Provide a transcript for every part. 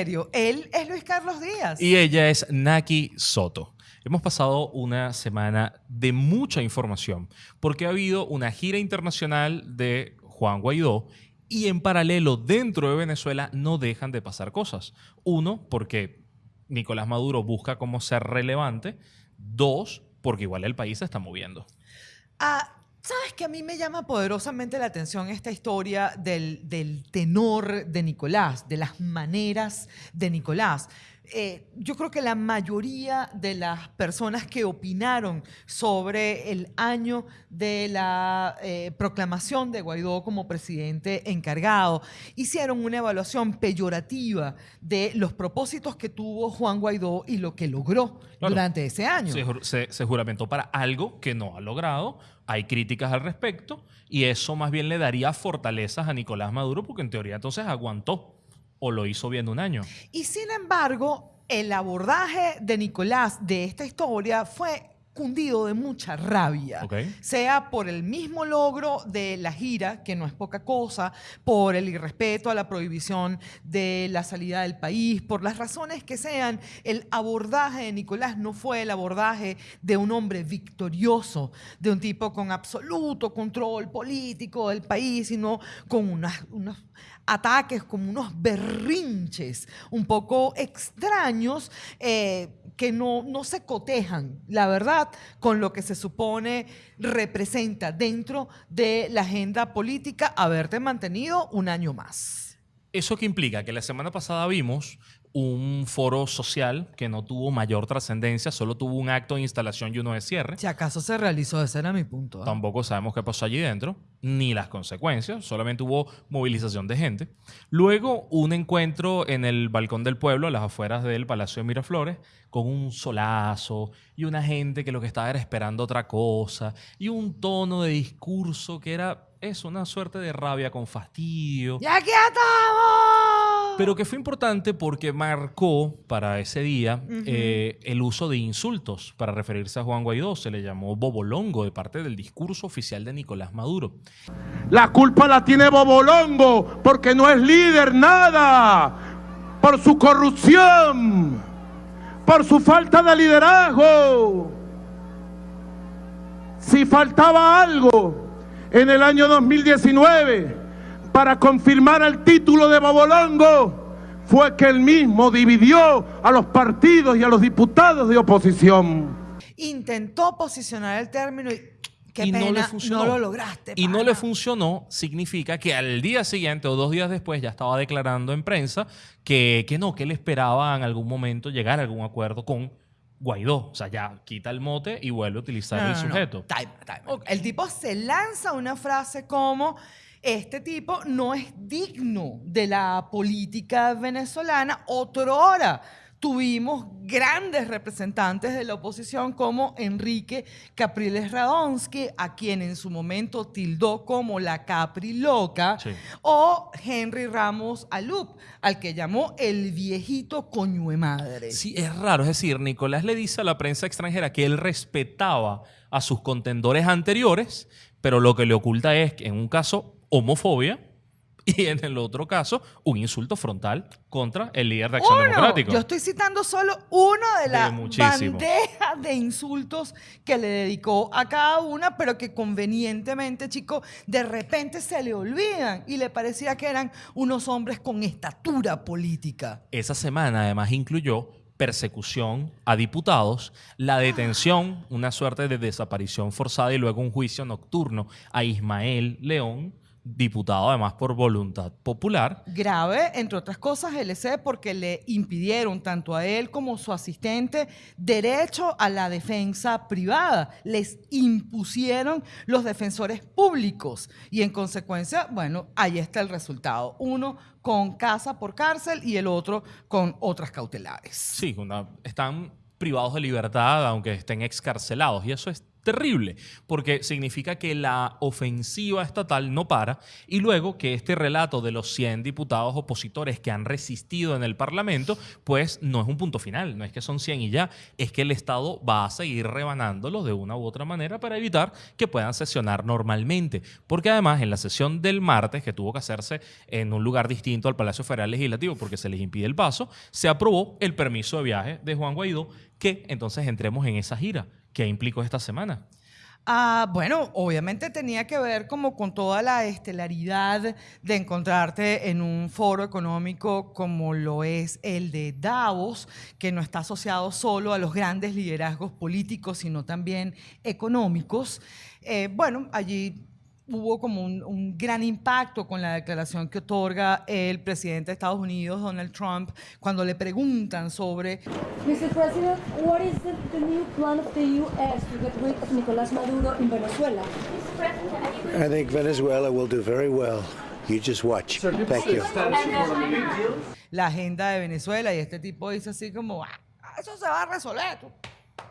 serio. Él es Luis Carlos Díaz. Y ella es Naki Soto. Hemos pasado una semana de mucha información porque ha habido una gira internacional de Juan Guaidó y en paralelo dentro de Venezuela no dejan de pasar cosas. Uno, porque Nicolás Maduro busca cómo ser relevante. Dos, porque igual el país se está moviendo. Ah, ¿Sabes que a mí me llama poderosamente la atención esta historia del, del tenor de Nicolás, de las maneras de Nicolás? Eh, yo creo que la mayoría de las personas que opinaron sobre el año de la eh, proclamación de Guaidó como presidente encargado hicieron una evaluación peyorativa de los propósitos que tuvo Juan Guaidó y lo que logró durante ese año. se juramentó para algo que no ha logrado. Hay críticas al respecto y eso más bien le daría fortalezas a Nicolás Maduro porque en teoría entonces aguantó o lo hizo bien un año. Y sin embargo, el abordaje de Nicolás de esta historia fue cundido de mucha rabia, sea por el mismo logro de la gira, que no es poca cosa, por el irrespeto a la prohibición de la salida del país, por las razones que sean, el abordaje de Nicolás no fue el abordaje de un hombre victorioso, de un tipo con absoluto control político del país, sino con unas, unas ataques, como unos berrinches un poco extraños eh, que no, no se cotejan, la verdad, con lo que se supone representa dentro de la agenda política haberte mantenido un año más. ¿Eso qué implica? Que la semana pasada vimos un foro social que no tuvo mayor trascendencia, solo tuvo un acto de instalación y uno de cierre. Si acaso se realizó, ese era mi punto. ¿eh? Tampoco sabemos qué pasó allí dentro, ni las consecuencias, solamente hubo movilización de gente. Luego, un encuentro en el balcón del pueblo, a las afueras del Palacio de Miraflores, con un solazo y una gente que lo que estaba era esperando otra cosa, y un tono de discurso que era eso, una suerte de rabia con fastidio. ¡Ya aquí estamos! Pero que fue importante porque marcó para ese día eh, el uso de insultos para referirse a Juan Guaidó. Se le llamó Bobolongo de parte del discurso oficial de Nicolás Maduro. La culpa la tiene Bobolongo porque no es líder nada. Por su corrupción. Por su falta de liderazgo. Si faltaba algo en el año 2019 para confirmar el título de Bobolongo fue que él mismo dividió a los partidos y a los diputados de oposición. Intentó posicionar el término y Qué pena, no, le funcionó. no lo lograste. Y no le funcionó, significa que al día siguiente o dos días después ya estaba declarando en prensa que, que no, que él esperaba en algún momento llegar a algún acuerdo con Guaidó. O sea, ya quita el mote y vuelve a utilizar el sujeto. Time, time. El tipo se lanza una frase como este tipo no es digno de la política venezolana otrora tuvimos grandes representantes de la oposición como Enrique Capriles Radonsky, a quien en su momento tildó como la Capri loca, o Henry Ramos Alup, al que llamó el viejito coño de madre. Sí, es raro. Es decir, Nicolás le dice a la prensa extranjera que él respetaba a sus contendores anteriores, pero lo que le oculta es que en un caso homofobia y en el otro caso, un insulto frontal contra el líder de Acción Democrática. Yo estoy citando solo uno de las bandejas de insultos que le dedicó a cada una, pero que convenientemente, chicos, de repente se le olvidan y le parecía que eran unos hombres con estatura política. Esa semana además incluyó persecución a diputados, la detención, una suerte de desaparición forzada y luego un juicio nocturno a Ismael León, diputado además por voluntad popular. Grave, entre otras cosas, LC, porque le impidieron tanto a él como a su asistente derecho a la defensa privada. Les impusieron los defensores públicos y en consecuencia, bueno, ahí está el resultado. Uno con casa por cárcel y el otro con otras cautelares. Sí, están privados de libertad aunque estén excarcelados y eso es terrible, porque significa que la ofensiva estatal no para y luego que este relato de los 100 diputados opositores que han resistido en el Parlamento, pues no es un punto final, no es que son 100 y ya, es que el Estado va a seguir rebanándolos de una u otra manera para evitar que puedan sesionar normalmente, porque además en la sesión del martes, que tuvo que hacerse en un lugar distinto al Palacio Federal Legislativo porque se les impide el paso, se aprobó el permiso de viaje de Juan Guaidó, que entonces entremos en esa gira ¿Qué implicó esta semana? Ah, bueno, obviamente tenía que ver como con toda la estelaridad de encontrarte en un foro económico como lo es el de Davos, que no está asociado solo a los grandes liderazgos políticos, sino también económicos. Eh, bueno, allí hubo como un, gran impacto con la declaración que otorga el presidente de Estados Unidos, Donald Trump, cuando le preguntan sobre... Mr. President, what is the, the new plan of the U.S. to get rid of Nicolás Maduro in Venezuela? I think Venezuela will do very well. You just watch. Thank you. La agenda de Venezuela y este tipo dice así como, ah, eso se va a resolver.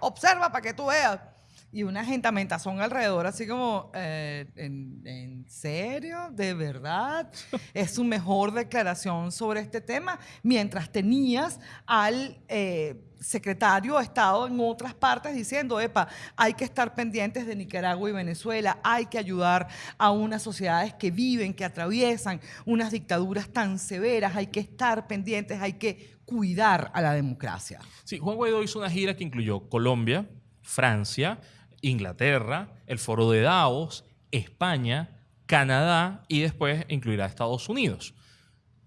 observa para que tú veas y una gentamentación alrededor, así como, eh, ¿en, serio? ¿De verdad? es su mejor declaración sobre este tema, mientras tenías al eh, secretario de Estado en otras partes diciendo, epa, hay que estar pendientes de Nicaragua y Venezuela, hay que ayudar a unas sociedades que viven, que atraviesan unas dictaduras tan severas, hay que estar pendientes, hay que cuidar a la democracia. Sí, Juan Guaidó hizo una gira que incluyó Colombia, Francia, Inglaterra, el foro de Davos, España, Canadá y después incluirá Estados Unidos.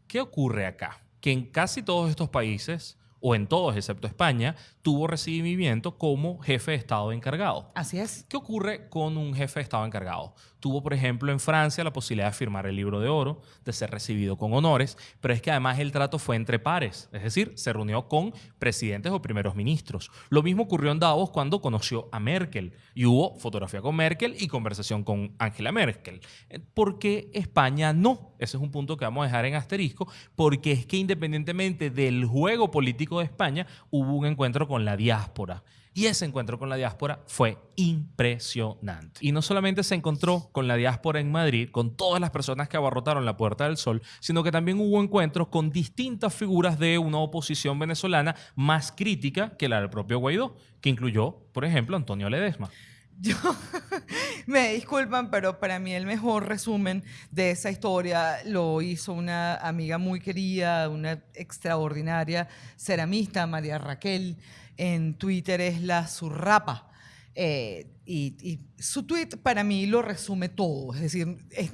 ¿Qué ocurre acá? Que en casi todos estos países, o en todos excepto España, tuvo recibimiento como jefe de Estado encargado. Así es. ¿Qué ocurre con un jefe de Estado encargado? Tuvo, por ejemplo, en Francia la posibilidad de firmar el libro de oro, de ser recibido con honores, pero es que además el trato fue entre pares, es decir, se reunió con presidentes o primeros ministros. Lo mismo ocurrió en Davos cuando conoció a Merkel y hubo fotografía con Merkel y conversación con Angela Merkel. Eh, ¿Por qué España no? Ese es un punto que vamos a dejar en asterisco, porque es que independientemente del juego político de España, hubo un encuentro con la diáspora. Y ese encuentro con la diáspora fue impresionante. Y no solamente se encontró con la diáspora en Madrid, con todas las personas que abarrotaron la Puerta del Sol, sino que también hubo encuentros con distintas figuras de una oposición venezolana más crítica que la del propio Guaidó, que incluyó, por ejemplo, Antonio Ledesma. Yo, me disculpan, pero para mí el mejor resumen de esa historia lo hizo una amiga muy querida, una extraordinaria ceramista, María Raquel en Twitter es la Zurrapa. Eh, y, su tweet para mí lo resume todo. Es decir, es,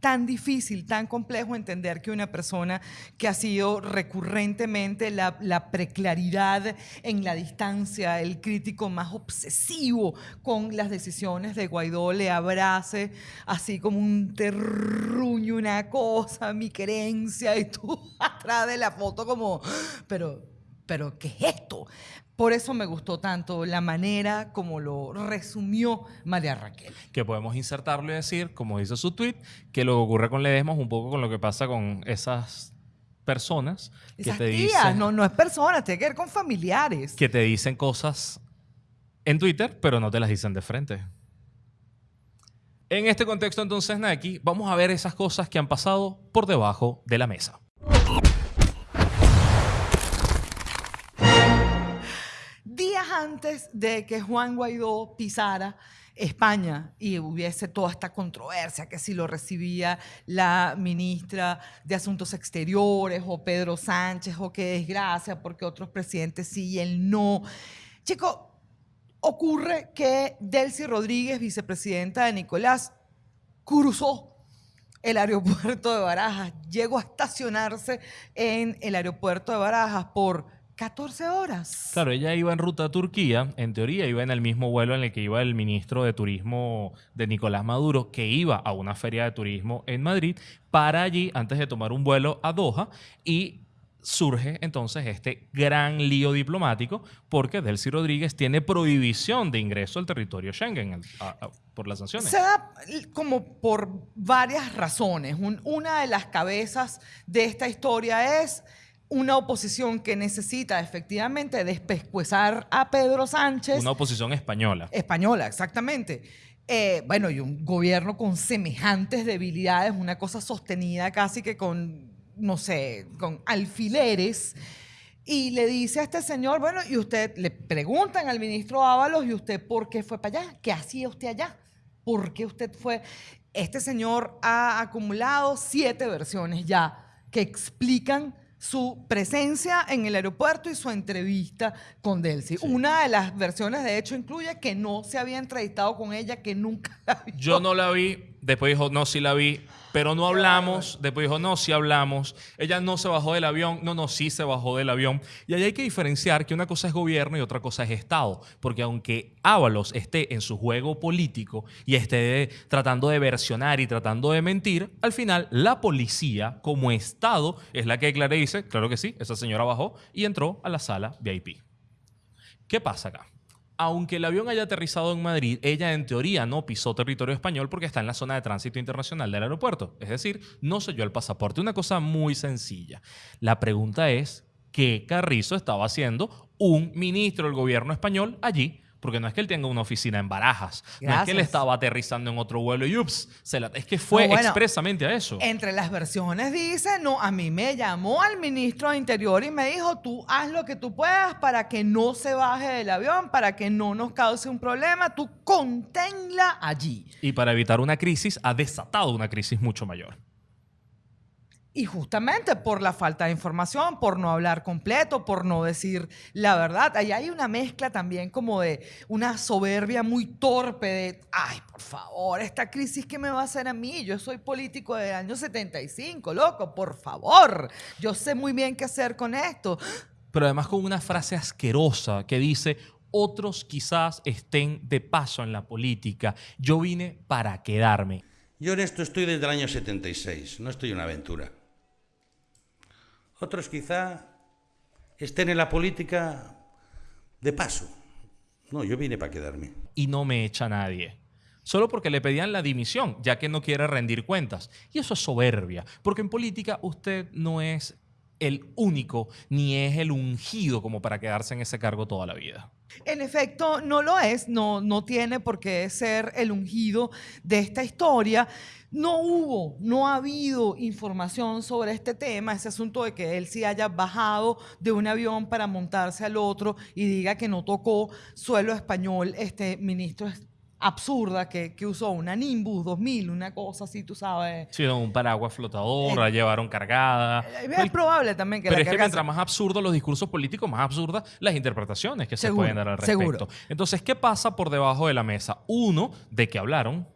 tan difícil, tan complejo entender que una persona que ha sido recurrentemente la, la, preclaridad en la distancia, el crítico más obsesivo con las decisiones de Guaidó, le abrace así como un terruño, una cosa, mi querencia, y tú atrás de la foto como, pero, pero, ¿qué es esto? Por eso me gustó tanto la manera como lo resumió María Raquel. Que podemos insertarlo y decir, como dice su tweet, que lo que ocurre con Ledesma es un poco con lo que pasa con esas personas que te dicen... No, no es personas, tiene que ver con familiares. Que te dicen cosas en Twitter, pero no te las dicen de frente. En este contexto, entonces, Nike, vamos a ver esas cosas que han pasado por debajo de la mesa. Antes de que Juan Guaidó pisara España y hubiese toda esta controversia, que si lo recibía la ministra de Asuntos Exteriores o Pedro Sánchez, o qué desgracia, porque otros presidentes sí y él no. Chico, ocurre que Delcy Rodríguez, vicepresidenta de Nicolás, cruzó el aeropuerto de Barajas, llegó a estacionarse en el aeropuerto de Barajas por 14 horas. Claro, ella iba en ruta a Turquía, en teoría iba en el mismo vuelo en el que iba el ministro de Turismo de Nicolás Maduro, que iba a una feria de turismo en Madrid, para allí antes de tomar un vuelo a Doha y surge entonces este gran lío diplomático porque Delcy Rodríguez tiene prohibición de ingreso al territorio Schengen por las sanciones. Se da como por varias razones. una de las cabezas de esta historia es una oposición que necesita efectivamente despescuezar a Pedro Sánchez. Una oposición española. Española, exactamente. Eh, bueno, y un gobierno con semejantes debilidades, una cosa sostenida casi que con, no sé, con alfileres. Y le dice a este señor, bueno, y usted le preguntan al ministro Ábalos, ¿y usted por qué fue para allá? ¿Qué hacía usted allá? ¿Por qué usted fue? Este señor ha acumulado siete versiones ya que explican su presencia en el aeropuerto y su entrevista con Delcy. Una de las versiones, de hecho, incluye que no se había entrevistado con ella, que nunca la vio. Yo no la vi, después dijo, no, sí la vi, pero no hablamos. Después dijo, no, sí hablamos. Ella no se bajó del avión. No, no, sí se bajó del avión. Y ahí hay que diferenciar que una cosa es gobierno y otra cosa es Estado. Porque aunque Ábalos esté en su juego político y esté tratando de versionar y tratando de mentir, al final la policía como Estado es la que declara y dice, claro que sí, esa señora bajó y entró a la sala VIP. ¿Qué pasa acá? Aunque el avión haya aterrizado en Madrid, ella en teoría no pisó territorio español porque está en la zona de tránsito internacional del aeropuerto. Es decir, no selló el pasaporte. Una cosa muy sencilla. La pregunta es, ¿qué Carrizo estaba haciendo un ministro del gobierno español allí? Porque no es que él tenga una oficina en Barajas. No es que él estaba aterrizando en otro vuelo y ups, es que fue expresamente a eso. Entre las versiones dice, no, a mí me llamó al ministro de Interior y me dijo, tú haz lo que tú puedas para que no se baje del avión, para que no nos cause un problema, tú conténla allí. Y para evitar una crisis, ha desatado una crisis mucho mayor. Y justamente por la falta de información, por no hablar completo, por no decir la verdad. Ahí hay una mezcla también como de una soberbia muy torpe de, ay, por favor, esta crisis que me va a hacer a mí, yo soy político del año 75, loco, por favor, yo sé muy bien qué hacer con esto. Pero además con una frase asquerosa que dice, otros quizás estén de paso en la política, yo vine para quedarme. Yo en esto estoy desde el año 76, no estoy en una aventura. Otros quizá estén en la política de paso. No, yo vine para quedarme. Y no me echa nadie. Solo porque le pedían la dimisión, ya que no quiere rendir cuentas. Y eso es soberbia, porque en política usted no es el único ni es el ungido como para quedarse en ese cargo toda la vida. En efecto, no lo es, no, no tiene por qué ser el ungido de esta historia. No hubo, no ha habido información sobre este tema, ese asunto de que él sí haya bajado de un avión para montarse al otro y diga que no tocó suelo español, este ministro absurda que, usó una Nimbus 2000, una cosa así, tú sabes. Sí, un paraguas flotador, la llevaron cargada. Eh, es probable también que Pero es que mientras más absurdos los discursos políticos, más absurdas las interpretaciones que se pueden dar al respecto. Seguro. Entonces, ¿qué pasa por debajo de la mesa? Uno, ¿de qué hablaron?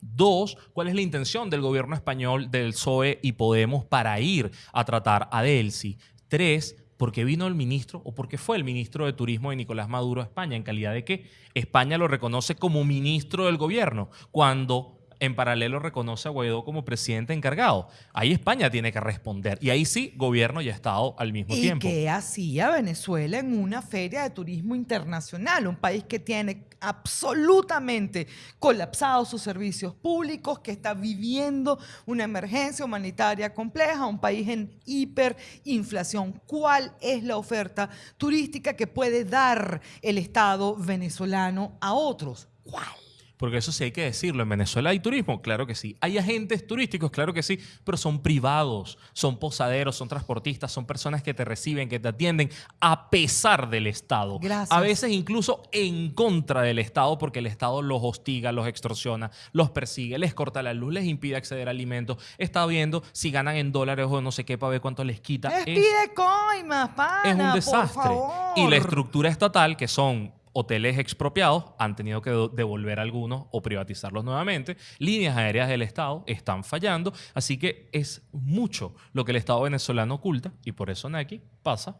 Dos, ¿cuál es la intención del gobierno español, del PSOE y Podemos para ir a tratar a Delcy? Tres, porque vino el ministro o porque fue el ministro de Turismo de Nicolás Maduro a España, en calidad de que España lo reconoce como ministro del gobierno, cuando en paralelo reconoce a Guaidó como presidente encargado. Ahí España tiene que responder. Y ahí sí, gobierno y Estado al mismo tiempo. ¿Y qué hacía Venezuela en una feria de turismo internacional? Un país que tiene absolutamente colapsados sus servicios públicos, que está viviendo una emergencia humanitaria compleja, un país en hiperinflación. ¿Cuál es la oferta turística que puede dar el Estado venezolano a otros? ¿Cuál? Porque eso sí hay que decirlo. En Venezuela hay turismo, claro que sí. Hay agentes turísticos, claro que sí, pero son privados, son posaderos, son transportistas, son personas que te reciben, que te atienden a pesar del Estado. Gracias. A veces incluso en contra del Estado porque el Estado los hostiga, los extorsiona, los persigue, les corta la luz, les impide acceder a alimentos. Está viendo si ganan en dólares o no sé qué para ver cuánto les quita. Les pide coimas, pana, Es un desastre. Por favor. Y la estructura estatal, que son hoteles expropiados han tenido que devolver algunos o privatizarlos nuevamente. Líneas aéreas del Estado están fallando. Así que es mucho lo que el Estado venezolano oculta y por eso Nike pasa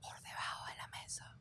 por debajo de la mesa.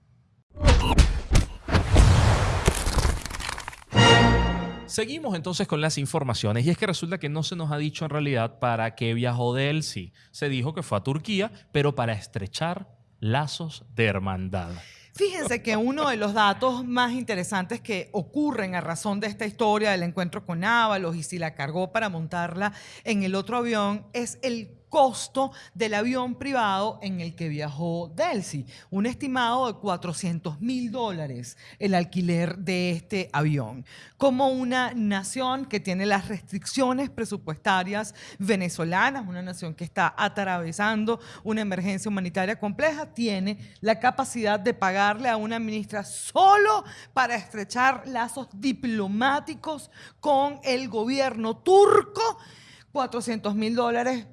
Seguimos entonces con las informaciones y es que resulta que no se nos ha dicho en realidad para qué viajó de sí. Se dijo que fue a Turquía, pero para estrechar lazos de hermandad. Fíjense que uno de los datos más interesantes que ocurren a razón de esta historia del encuentro con Ábalos y si la cargó para montarla en el otro avión es el costo del avión privado en el que viajó Delcy. Un estimado de 400 mil dólares el alquiler de este avión. Como una nación que tiene las restricciones presupuestarias venezolanas, una nación que está atravesando una emergencia humanitaria compleja, tiene la capacidad de pagarle a una ministra solo para estrechar lazos diplomáticos con el gobierno turco 400 mil dólares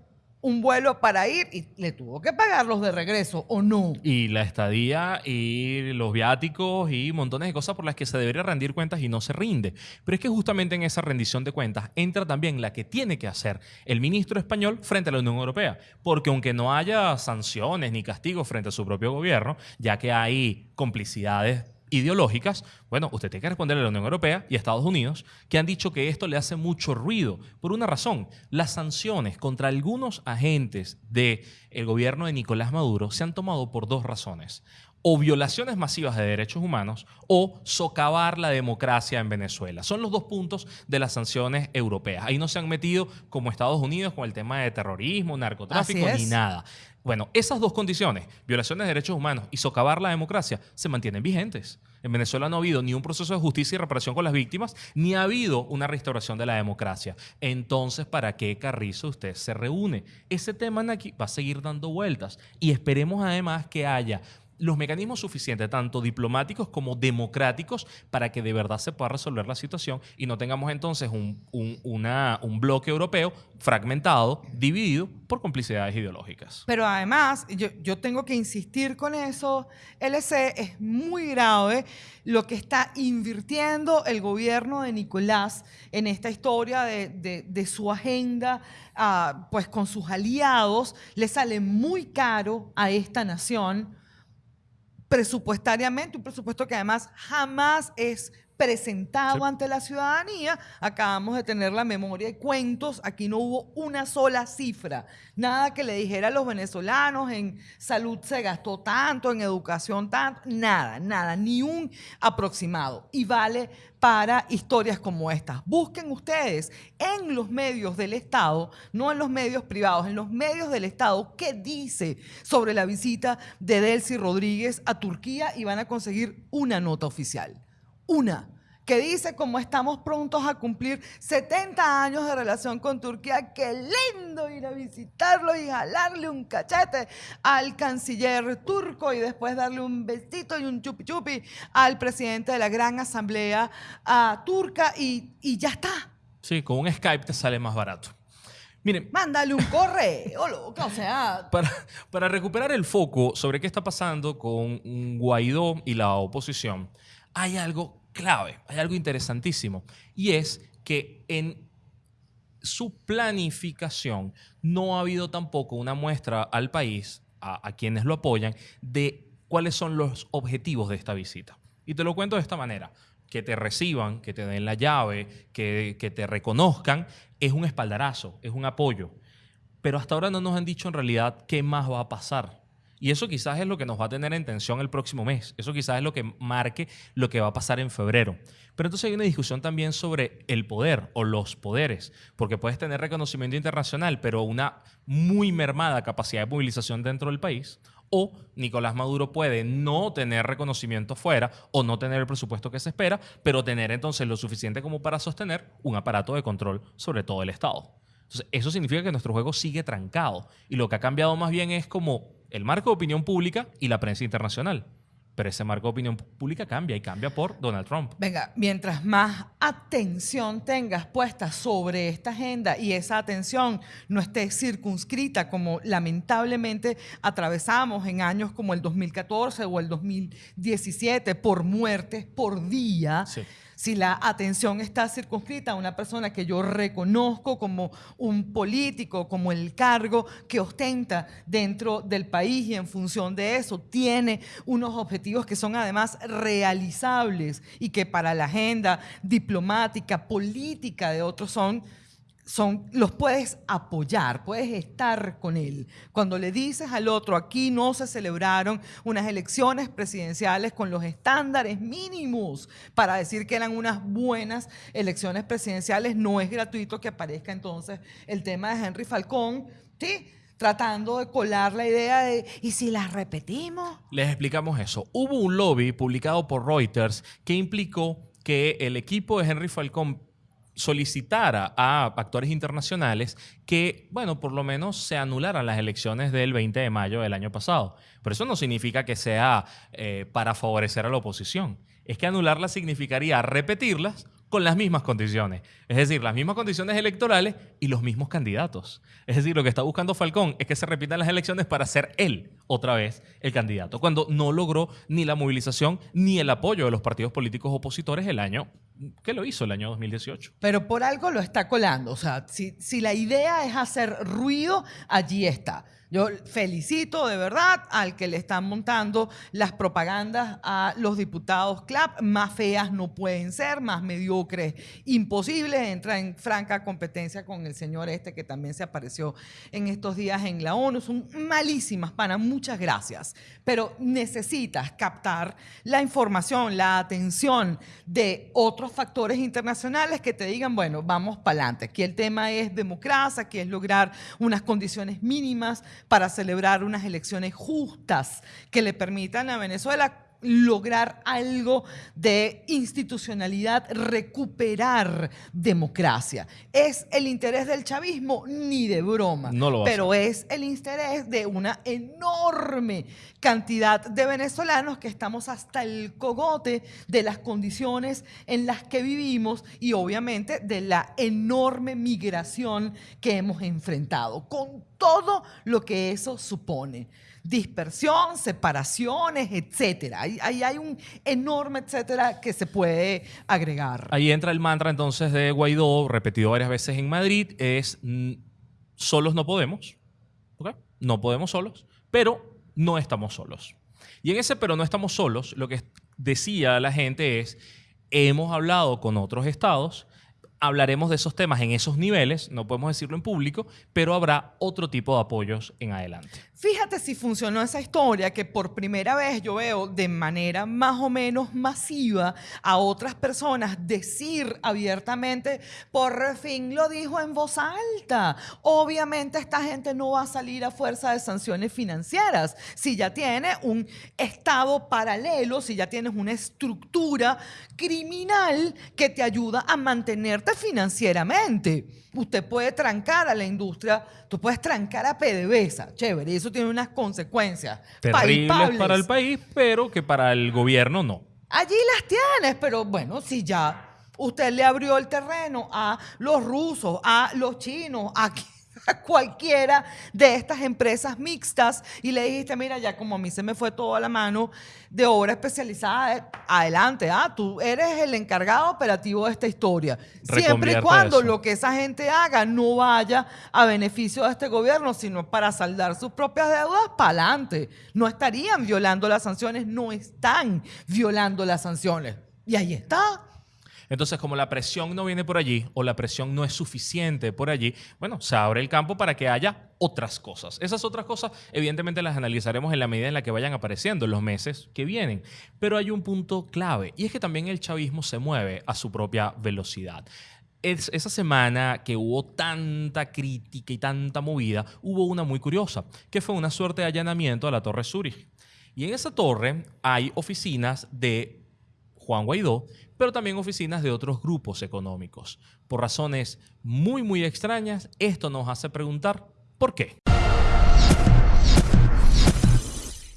un vuelo para ir y le tuvo que pagarlos de regreso o no. Y la estadía y los viáticos y montones de cosas por las que se debería rendir cuentas y no se rinde. Pero es que justamente en esa rendición de cuentas entra también la que tiene que hacer el ministro español frente a la Unión Europea. Porque aunque no haya sanciones ni castigos frente a su propio gobierno, ya que hay complicidades ideológicas, bueno, usted tiene que responderle a la Unión Europea y a Estados Unidos, que han dicho que esto le hace mucho ruido. Por una razón, las sanciones contra algunos agentes del gobierno de Nicolás Maduro se han tomado por dos razones o violaciones masivas de derechos humanos o socavar la democracia en Venezuela. Son los dos puntos de las sanciones europeas. Ahí no se han metido como Estados Unidos con el tema de terrorismo, narcotráfico ni nada. Bueno, esas dos condiciones, violaciones de derechos humanos y socavar la democracia, se mantienen vigentes. En Venezuela no ha habido ni un proceso de justicia y reparación con las víctimas, ni ha habido una restauración de la democracia. Entonces, ¿para qué Carrizo usted se reúne? Ese tema aquí va a seguir dando vueltas y esperemos además que haya los mecanismos suficientes, tanto diplomáticos como democráticos, para que de verdad se pueda resolver la situación y no tengamos entonces un, un, bloque europeo fragmentado, dividido por complicidades ideológicas. Pero además, yo, yo, tengo que insistir con eso, LC es muy grave lo que está invirtiendo el gobierno de Nicolás en esta historia de, de, su agenda, ah, pues con sus aliados, le sale muy caro a esta nación presupuestariamente, un presupuesto que además jamás es presentado ante la ciudadanía. Acabamos de tener la memoria de cuentos. Aquí no hubo una sola cifra. Nada que le dijera a los venezolanos en salud se gastó tanto, en educación tanto. Nada, nada, ni un aproximado. Y vale para historias como estas. Busquen ustedes en los medios del Estado, no en los medios privados, en los medios del Estado, qué dice sobre la visita de Delcy Rodríguez a Turquía y van a conseguir una nota oficial una que dice como estamos prontos a cumplir 70 años de relación con Turquía, qué lindo ir a visitarlo y jalarle un cachete al canciller turco y después darle un besito y un chupi chupi al presidente de la Gran Asamblea turca y, ya está. Sí, con un Skype te sale más barato. Miren, mándale un correo, loco, o sea. Para, para recuperar el foco sobre qué está pasando con Guaidó y la oposición, hay algo clave, hay algo interesantísimo, y es que en su planificación no ha habido tampoco una muestra al país, a, quienes lo apoyan, de cuáles son los objetivos de esta visita. Y te lo cuento de esta manera. Que te reciban, que te den la llave, que, te reconozcan, es un espaldarazo, es un apoyo. Pero hasta ahora no nos han dicho en realidad qué más va a pasar. Y eso quizás es lo que nos va a tener en tensión el próximo mes. Eso quizás es lo que marque lo que va a pasar en febrero. Pero entonces hay una discusión también sobre el poder o los poderes, porque puedes tener reconocimiento internacional, pero una muy mermada capacidad de movilización dentro del país, o Nicolás Maduro puede no tener reconocimiento fuera o no tener el presupuesto que se espera, pero tener entonces lo suficiente como para sostener un aparato de control sobre todo el Estado. Entonces, eso significa que nuestro juego sigue trancado y lo que ha cambiado más bien es como el marco de opinión pública y la prensa internacional. Pero ese marco de opinión pública cambia y cambia por Donald Trump. Venga, mientras más atención tengas puesta sobre esta agenda y esa atención no esté circunscrita como lamentablemente atravesamos en años como el 2014 o el 2017 por muertes por día. Sí si la atención está circunscrita a una persona que yo reconozco como un político, como el cargo que ostenta dentro del país y en función de eso tiene unos objetivos que son además realizables y que para la agenda diplomática, política de otros son son, los puedes apoyar, puedes estar con él. Cuando le dices al otro, aquí no se celebraron unas elecciones presidenciales con los estándares mínimos para decir que eran unas buenas elecciones presidenciales, no es gratuito que aparezca entonces el tema de Henry Falcón, ¿sí? tratando de colar la idea de, ¿y si la repetimos? Les explicamos eso. Hubo un lobby publicado por Reuters que implicó que el equipo de Henry Falcón solicitara a actores internacionales que, bueno, por lo menos se anularan las elecciones del 20 de mayo del año pasado. Pero eso no significa que sea eh, para favorecer a la oposición. Es que anularlas significaría repetirlas con las mismas condiciones. Es decir, las mismas condiciones electorales y los mismos candidatos. Es decir, lo que está buscando Falcón es que se repitan las elecciones para ser él otra vez el candidato, cuando no logró ni la movilización ni el apoyo de los partidos políticos opositores el año que lo hizo el año 2018. Pero por algo lo está colando. O sea, si, si la idea es hacer ruido, allí está. Yo felicito de verdad al que le están montando las propagandas a los diputados CLAP. Más feas no pueden ser, más mediocres imposibles. Entra en franca competencia con el señor este que también se apareció en estos días en la ONU. Son malísimas, pana. Muchas gracias. Pero necesitas captar la información, la atención de otros factores internacionales que te digan, bueno, vamos para adelante. Aquí el tema es democracia, aquí es lograr unas condiciones mínimas para celebrar unas elecciones justas que le permitan a Venezuela lograr algo de institucionalidad, recuperar democracia. ¿Es el interés del chavismo? Ni de broma. No lo va Pero es el interés de una enorme cantidad de venezolanos que estamos hasta el cogote de las condiciones en las que vivimos y obviamente de la enorme migración que hemos enfrentado, con todo lo que eso supone dispersión, separaciones, etcétera. Ahí, hay un enorme etcétera que se puede agregar. Ahí entra el mantra entonces de Guaidó, repetido varias veces en Madrid, es solos no podemos, no podemos solos, pero no estamos solos. Y en ese pero no estamos solos, lo que decía la gente es, hemos hablado con otros estados, hablaremos de esos temas en esos niveles, no podemos decirlo en público, pero habrá otro tipo de apoyos en adelante. Fíjate si funcionó esa historia que por primera vez yo veo de manera más o menos masiva a otras personas decir abiertamente, por fin lo dijo en voz alta. Obviamente esta gente no va a salir a fuerza de sanciones financieras. Si ya tiene un estado paralelo, si ya tienes una estructura criminal que te ayuda a mantenerte financieramente. Usted puede trancar a la industria, tú puedes trancar a PDVSA, chévere, y eso tiene unas consecuencias terribles para el país, pero que para el gobierno no. Allí las tienes, pero bueno, si ya usted le abrió el terreno a los rusos, a los chinos, a cualquiera de estas empresas mixtas y le dijiste, mira, ya como a mí se me fue toda la mano de obra especializada, adelante, ah, tú eres el encargado operativo de esta historia. Siempre y cuando lo que esa gente haga no vaya a beneficio de este gobierno, sino para saldar sus propias deudas, para adelante. No estarían violando las sanciones, no están violando las sanciones. Y ahí está. Entonces, como la presión no viene por allí o la presión no es suficiente por allí, bueno, se abre el campo para que haya otras cosas. Esas otras cosas, evidentemente, las analizaremos en la medida en la que vayan apareciendo en los meses que vienen. Pero hay un punto clave y es que también el chavismo se mueve a su propia velocidad. esa semana que hubo tanta crítica y tanta movida, hubo una muy curiosa, que fue una suerte de allanamiento a la Torre Zurich. Y en esa torre hay oficinas de Juan Guaidó, pero también oficinas de otros grupos económicos. Por razones muy, muy extrañas, esto nos hace preguntar ¿por qué?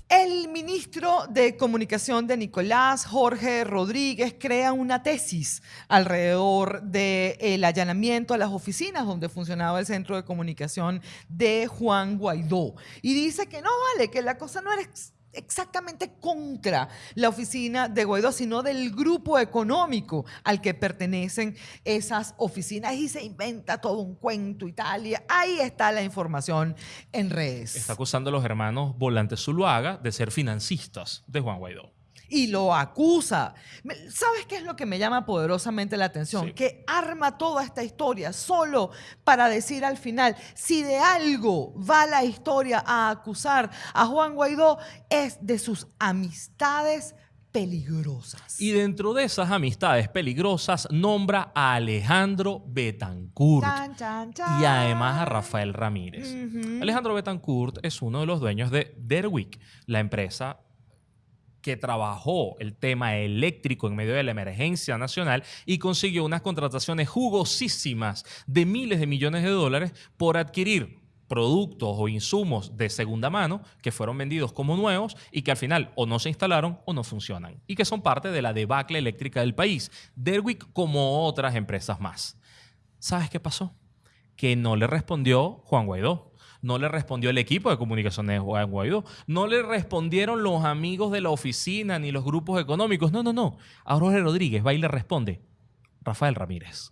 El ministro de Comunicación de Nicolás, Jorge Rodríguez, crea una tesis alrededor del allanamiento a las oficinas donde funcionaba el centro de comunicación de Juan Guaidó. Y dice que no vale, que la cosa no era exactamente contra la oficina de Guaidó, sino del grupo económico al que pertenecen esas oficinas y se inventa todo un cuento Italia. Ahí está la información en redes. Está acusando a los hermanos Volantes Zuluaga de ser financistas de Juan Guaidó y lo acusa. ¿Sabes qué es lo que me llama poderosamente la atención? Que arma toda esta historia solo para decir al final, si de algo va la historia a acusar a Juan Guaidó, es de sus amistades peligrosas. Y dentro de esas amistades peligrosas nombra a Alejandro Betancourt Chan, chan, chan. y además a Rafael Ramírez. Alejandro Betancourt es uno de los dueños de Derwick, la empresa que trabajó el tema eléctrico en medio de la emergencia nacional y consiguió unas contrataciones jugosísimas de miles de millones de dólares por adquirir productos o insumos de segunda mano que fueron vendidos como nuevos y que al final o no se instalaron o no funcionan y que son parte de la debacle eléctrica del país. Derwick como otras empresas más. ¿Sabes qué pasó? Que no le respondió Juan Guaidó. No le respondió el equipo de comunicaciones de Juan Guaidó. No le respondieron los amigos de la oficina ni los grupos económicos. No, no, no. A Jorge Rodríguez va y le responde Rafael Ramírez.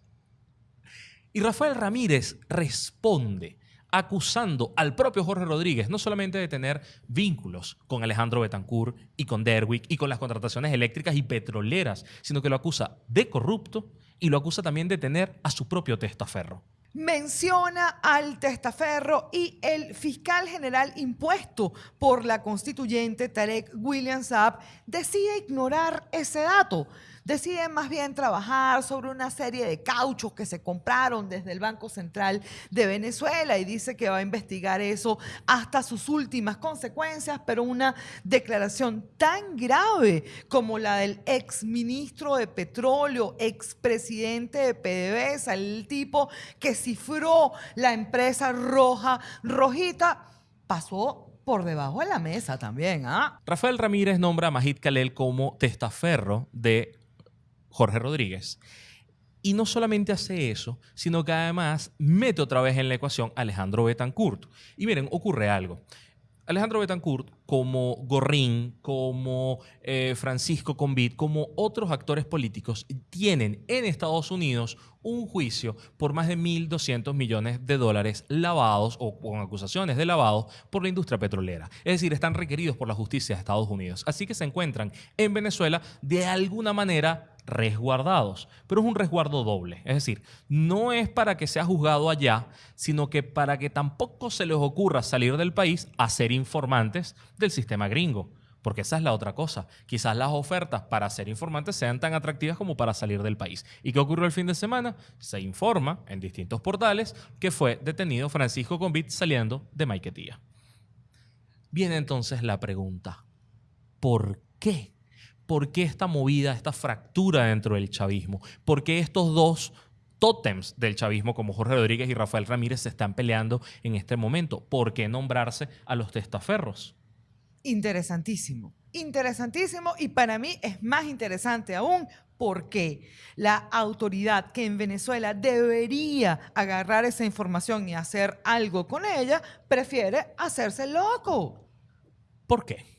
Y Rafael Ramírez responde acusando al propio Jorge Rodríguez no solamente de tener vínculos con Alejandro Betancourt y con Derwick y con las contrataciones eléctricas y petroleras, sino que lo acusa de corrupto y lo acusa también de tener a su propio testaferro. Menciona al testaferro y el fiscal general impuesto por la constituyente Tarek William Saab decide ignorar ese dato. Decide más bien trabajar sobre una serie de cauchos que se compraron desde el Banco Central de Venezuela y dice que va a investigar eso hasta sus últimas consecuencias, pero una declaración tan grave como la del ex ministro de Petróleo, ex presidente de PDVSA, el tipo que cifró la empresa roja, rojita, pasó por debajo de la mesa también, ¿ah? Rafael Ramírez nombra a Majid Kalel como testaferro de Jorge Rodríguez. Y no solamente hace eso, sino que además mete otra vez en la ecuación a Alejandro Betancourt. Y miren, ocurre algo. Alejandro Betancourt, como Gorrín, como eh, Francisco Convit, como otros actores políticos, tienen en Estados Unidos un juicio por más de 1.200 millones de dólares lavados o con acusaciones de lavado por la industria petrolera. Es decir, están requeridos por la justicia de Estados Unidos. Así que se encuentran en Venezuela de alguna manera resguardados, pero es un resguardo doble. Es decir, no es para que sea juzgado allá, sino que para que tampoco se les ocurra salir del país a ser informantes del sistema gringo. Porque esa es la otra cosa. Quizás las ofertas para ser informantes sean tan atractivas como para salir del país. ¿Y qué ocurrió el fin de semana? Se informa en distintos portales que fue detenido Francisco Convit saliendo de Maiquetía. Viene entonces la pregunta, ¿por qué? ¿Por qué esta movida, esta fractura dentro del chavismo? ¿Por qué estos dos tótems del chavismo como Jorge Rodríguez y Rafael Ramírez se están peleando en este momento? ¿Por qué nombrarse a los testaferros? Interesantísimo, interesantísimo y para mí es más interesante aún porque la autoridad que en Venezuela debería agarrar esa información y hacer algo con ella, prefiere hacerse loco. ¿Por qué?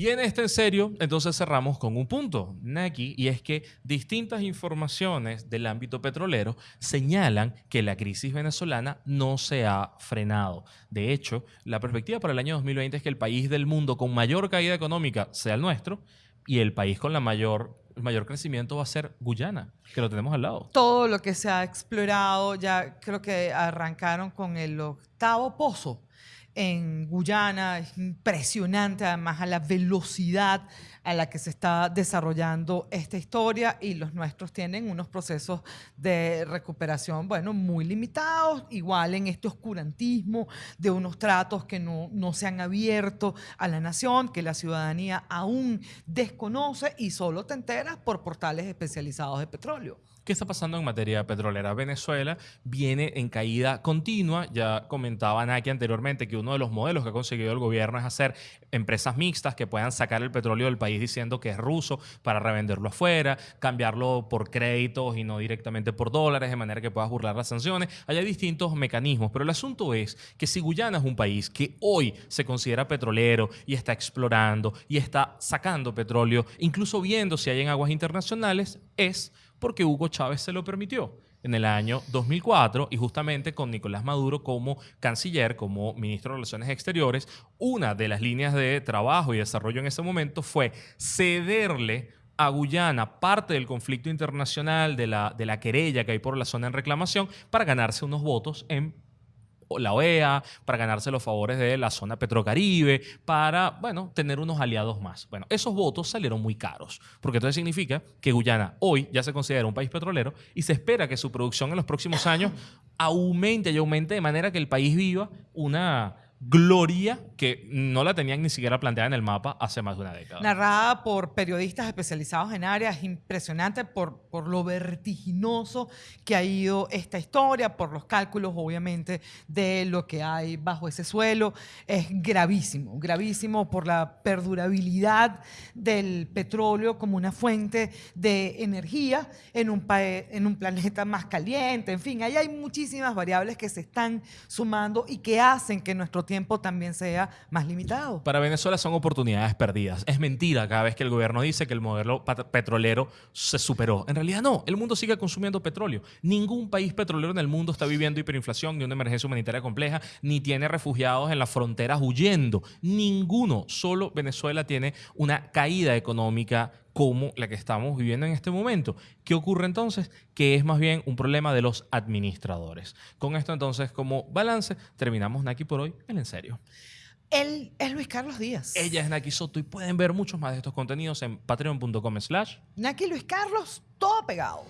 Y en este en serio, entonces cerramos con un punto, Naki, y es que distintas informaciones del ámbito petrolero señalan que la crisis venezolana no se ha frenado. De hecho, la perspectiva para el año 2020 es que el país del mundo con mayor caída económica sea el nuestro y el país con la mayor el mayor crecimiento va a ser Guyana, que lo tenemos al lado. Todo lo que se ha explorado, ya creo que arrancaron con el octavo pozo en Guyana. Es impresionante además a la velocidad a la que se está desarrollando esta historia y los nuestros tienen unos procesos de recuperación, bueno, muy limitados, igual en este oscurantismo de unos tratos que no, no se han abierto a la nación, que la ciudadanía aún desconoce y solo te enteras por portales especializados de petróleo. ¿Qué está pasando en materia petrolera? Venezuela viene en caída continua. Ya comentaban aquí anteriormente que uno de los modelos que ha conseguido el gobierno es hacer empresas mixtas que puedan sacar el petróleo del país diciendo que es ruso para revenderlo afuera, cambiarlo por créditos y no directamente por dólares, de manera que puedas burlar las sanciones. Hay distintos mecanismos, pero el asunto es que si Guyana es un país que hoy se considera petrolero y está explorando y está sacando petróleo, incluso viendo si hay en aguas internacionales, es porque Hugo Chávez se lo permitió en el año 2004 y justamente con Nicolás Maduro como canciller, como ministro de Relaciones Exteriores, una de las líneas de trabajo y desarrollo en ese momento fue cederle a Guyana parte del conflicto internacional, de la, de la querella que hay por la zona en reclamación, para ganarse unos votos en la OEA, para ganarse los favores de la zona petrocaribe, para, bueno, tener unos aliados más. Bueno, esos votos salieron muy caros, porque entonces significa que Guyana hoy ya se considera un país petrolero y se espera que su producción en los próximos años aumente y aumente de manera que el país viva una gloria que no la tenían ni siquiera planteada en el mapa hace más de una década. Narrada por periodistas especializados en áreas, impresionante por, por lo vertiginoso que ha ido esta historia, por los cálculos obviamente de lo que hay bajo ese suelo. Es gravísimo, gravísimo por la perdurabilidad del petróleo como una fuente de energía en un, en un planeta más caliente. En fin, ahí hay muchísimas variables que se están sumando y que hacen que nuestro tiempo también sea más limitado. Para Venezuela son oportunidades perdidas. Es mentira cada vez que el gobierno dice que el modelo petrolero se superó. En realidad no, el mundo sigue consumiendo petróleo. Ningún país petrolero en el mundo está viviendo hiperinflación, ni una emergencia humanitaria compleja, ni tiene refugiados en las fronteras huyendo. Ninguno, solo Venezuela tiene una caída económica como la que estamos viviendo en este momento. ¿Qué ocurre entonces? Que es más bien un problema de los administradores. Con esto entonces, como balance, terminamos Naki por hoy en En Serio. Él es Luis Carlos Díaz. Ella es Naki Soto y pueden ver muchos más de estos contenidos en patreon.com slash Naki Luis Carlos, todo pegado.